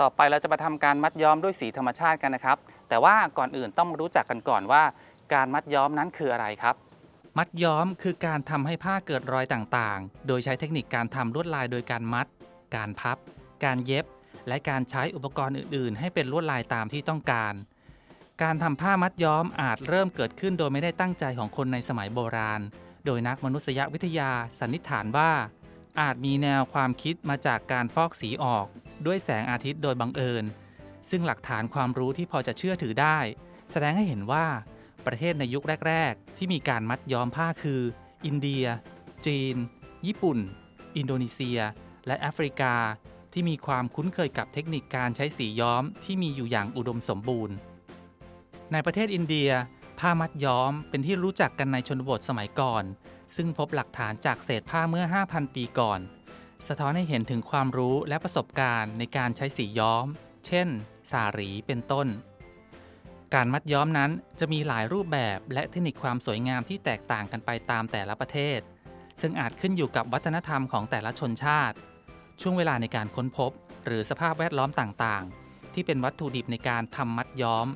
ต่อไปเราจะมาทำการมัดย้อมด้วยสีธรรมชาติกันนะครับ แต่ว่าก่อนอื่นต้องรู้จักกันก่อนว่า การมัดย้อมนั้นคืออะไรครับ มัดย้อมคือการทำให้ผ้าเกิดรอยต่างๆ โดยใช้เทคนิคการทำลวดลายโดยการมัด การพับ การเย็บ และการใช้อุปกรณ์อื่น ๆ ให้เป็นลวดลายตามที่ต้องการ การทำผ้ามัดย้อมอาจเริ่มเกิดขึ้นโดยไม่ได้ตั้งใจของคนในสมัยโบราณ โดยนักมนุษยวิทยาสันนิษฐานว่าอาจมีแนวความคิดมาจากการฟอกสีออก ด้วยแสงอาทิตย์โดยบังเอิญ ซึ่งหลักฐานความรู้ที่พอจะเชื่อถือได้ แสดงให้เห็นว่าประเทศในยุคแรก ๆ ที่มีการมัดย้อมผ้าคือ อินเดีย จีน ญี่ปุ่น อินโดนีเซีย และแอฟริกา ที่มีความคุ้นเคยกับเทคนิคการใช้สีย้อมที่มีอยู่อย่างอุดมสมบูรณ์ ในประเทศอินเดีย ผ้ามัดย้อมเป็นที่รู้จักกันในชนบทสมัยก่อน ซึ่งพบหลักฐานจากเศษผ้าเมื่อ 5,000 ปีก่อน สะท้อนให้เห็นถึงความรู้และประสบการณ์ในการใช้สีย้อม เช่น สารีเป็นต้น การมัดย้อมนั้นจะมีหลายรูปแบบและเทคนิคความสวยงามที่แตกต่างกันไปตามแต่ละประเทศ ซึ่งอาจขึ้นอยู่กับวัฒนธรรมของแต่ละชนชาติ ช่วงเวลาในการค้นพบ หรือสภาพแวดล้อมต่างๆ ที่เป็นวัตถุดิบในการทำมัดย้อม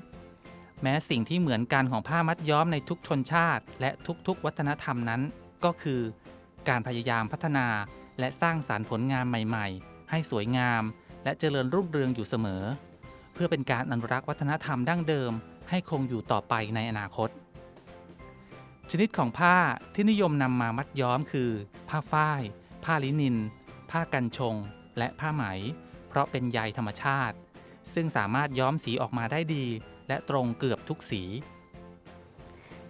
แม้สิ่งที่เหมือนกันของผ้ามัดย้อมในทุกชนชาติ และทุกๆ วัฒนธรรมนั้น ก็คือ การพยายามพัฒนา และสร้างสารรค์ผลงานใหม่ๆ ให้สวยงาม และเจริญรุ่งเรืองอยู่เสมอ เพื่อเป็นการอนุรักษ์วัฒนธรรมดั้งเดิม ให้คงอยู่ต่อไปในอนาคต ชนิดของผ้าที่นิยมนำมามัดย้อมคือ ผ้าฝ้าย ผ้าลินิน ผ้ากันชง และผ้าไหม เพราะเป็นใยธรรมชาติ ซึ่งสามารถย้อมสีออกมาได้ดี และตรงเกือบทุกสี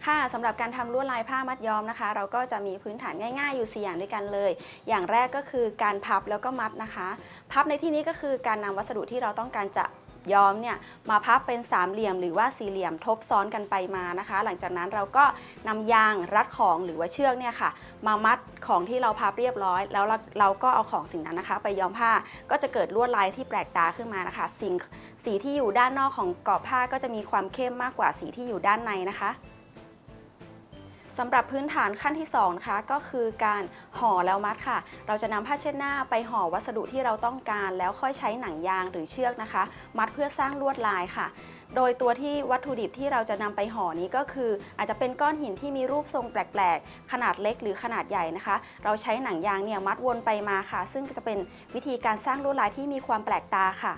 ค่ะสำหรับการทำลวดลายผ้ามัดย้อมนะคะ เราก็จะมีพื้นฐานง่ายๆ อยู่4อย่างด้วยกันเลย อย่างแรกก็คือการพับแล้วก็มัดนะคะ พับในที่นี้ก็คือการนำวัสดุที่เราต้องการจะย้อมเนี่ยมาพับเป็นสามเหลี่ยมหรือว่าสี่เหลี่ยมทบซ้อนกันไปมานะคะ หลังจากนั้นเราก็นำยางรัดของหรือว่าเชือกเนี่ยค่ะ มามัดของที่เราพับเรียบร้อย แล้วเราเราก็เอาของสิ่งนั้นนะคะ ไปย้อมผ้าก็จะเกิดลวดลายที่แปลกตาขึ้นมานะคะ สิ่งสีที่อยู่ด้านนอกของกรอบผ้าก็จะมีความเข้มมากกว่าสีที่อยู่ด้านในนะคะ สำหรับพื้นฐานขั้นที่2นะคะก็คือการห่อแล้วมัดค่ะ เราจะนำผ้าเช็ดหน้าไปห่อวัสดุที่เราต้องการแล้วค่อยใช้หนังยางหรือเชือกนะคะ มัดเพื่อสร้างลวดลายค่ะ โดยตัวที่วัตถุดิบที่เราจะนำไปห่อนี้ก็คือ อาจจะเป็นก้อนหินที่มีรูปทรงแปลกๆ ขนาดเล็กหรือขนาดใหญ่นะคะ เราใช้หนังยางเนี่ยมัดวนไปมาค่ะ ซึ่งจะเป็นวิธีการสร้างลวดลายที่มีความแปลกตาค่ะ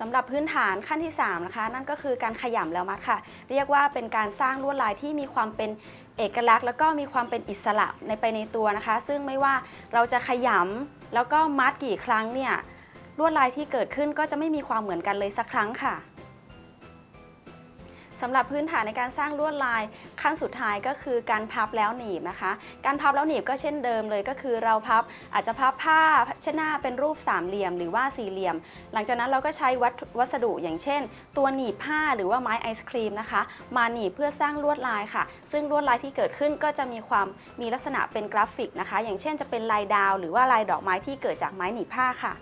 สำหรับพื้นฐานขั้นที่3นะคะนั่นก็คือการขยำแล้วมัดค่ะ เรียกว่าเป็นการสร้างลวดลายที่มีความเป็นเอกลักษณ์ แล้วก็มีความเป็นอิสระในไปในตัวนะคะ ซึ่งไม่ว่าเราจะขยำแล้วก็มัดกี่ครั้งเนี่ยลวดลายที่เกิดขึ้นก็จะไม่มีความเหมือนกันเลยสักครั้งค่ะ สำหรับพื้นฐานในการสร้างลวดลายขั้นสุดท้ายก็คือการพับแล้วหนีบนะคะ การพับแล้วหนีบก็เช่นเดิมเลยก็คือเราพับอาจจะพับผ้าเช่นหน้าเป็นรูปสามเหลี่ยมหรือว่าสี่เหลี่ยม หลังจากนั้นเราก็ใช้วัวสดุอย่างเช่น ตัวหนีบผ้าหรือว่าไม้ไอศครีมนะคะ มาหนีบเพื่อสร้างลวดลายค่ะ ซึ่งลวดลายที่เกิดขึ้นก็จะมีความมีลักษณะเป็นกราฟิกนะคะ อย่างเช่นจะเป็นลายดาว หรือว่าลายดอกไม้ที่เกิดจากไม้หนีบผ้าค่ะ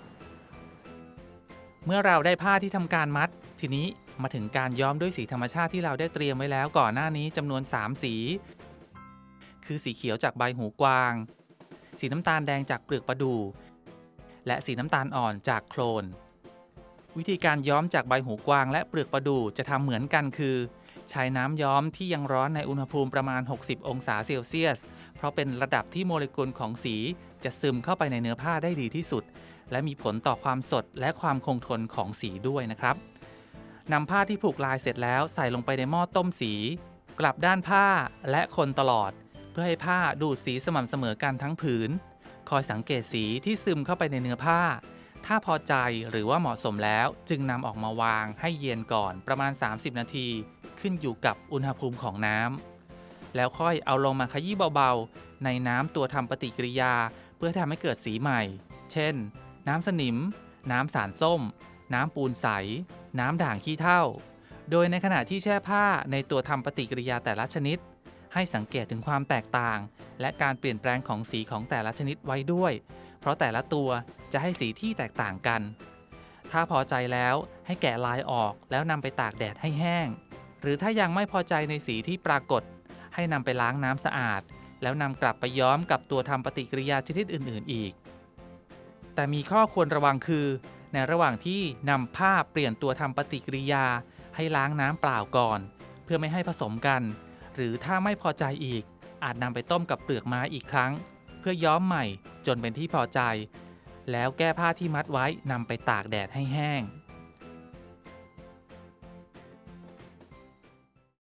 เมื่อเราได้ผ้าที่ทำการมัด ทีนี้มาถึงการย้อมด้วยสีธรรมชาติที่เราได้เตรียมไว้แล้วก่อนหน้านี้จำนวน 3 สี คือสีเขียวจากใบหูกวาง สีน้ำตาลแดงจากเปลือกประดู่และสีน้ำตาลอ่อนจากโคลน วิธีการย้อมจากใบหูกวางและเปลือกประดู่จะทำเหมือนกันคือ ใช้น้ำย้อมที่ยังร้อนในอุณหภูมิประมาณ 60 องศาเซลเซียส เพราะเป็นระดับที่โมเลกุลของสี จะซึมเข้าไปในเนื้อผ้าได้ดีที่สุด และมีผลต่อความสดและความคงทนของสีด้วยนะครับนำผ้าที่ผูกลายเสร็จแล้วใส่ลงไปในหม้อต้มสี กลับด้านผ้าและคนตลอด เพื่อให้ผ้าดูดสีสม่ำเสมอกันทั้งผืน คอยสังเกตสีที่ซึมเข้าไปในเนื้อผ้า ถ้าพอใจหรือว่าเหมาะสมแล้วจึงนำออกมาวางให้เย็นก่อนประมาณ 30 นาที ขึ้นอยู่กับอุณหภูมิของน้ำแล้วค่อยเอาลงมาขยี้เบาๆ ในน้ำตัวทำปฏิกิริยา เพื่อทำให้เกิดสีใหม่ เช่น น้ำสนิม น้ำสารส้ม น้ำปูนใส น้ำด่างขี้เถ้า โดยในขณะที่แช่ผ้าในตัวทำปฏิกิริยาแต่ละชนิด ให้สังเกตถึงความแตกต่าง และการเปลี่ยนแปลงของสีของแต่ละชนิดไว้ด้วย เพราะแต่ละตัวจะให้สีที่แตกต่างกัน ถ้าพอใจแล้วให้แกะลายออกแล้วนำไปตากแดดให้แห้ง หรือถ้ายังไม่พอใจในสีที่ปรากฏ ให้นำไปล้างน้ำสะอาด แล้วนำกลับไปย้อมกับตัวทำปฏิกิริยาชนิดอื่น ๆ อีก แต่มีข้อควรระวังคือ ในระหว่างที่นำผ้าเปลี่ยนตัวทำปฏิกิริยา ให้ล้างน้ำเปล่าก่อน เพื่อไม่ให้ผสมกัน หรือถ้าไม่พอใจอีก อาจนำไปต้มกับเปลือกไม้อีกครั้ง เพื่อย้อมใหม่จนเป็นที่พอใจ แล้วแก้ผ้าที่มัดไว้นำไปตากแดดให้แห้ง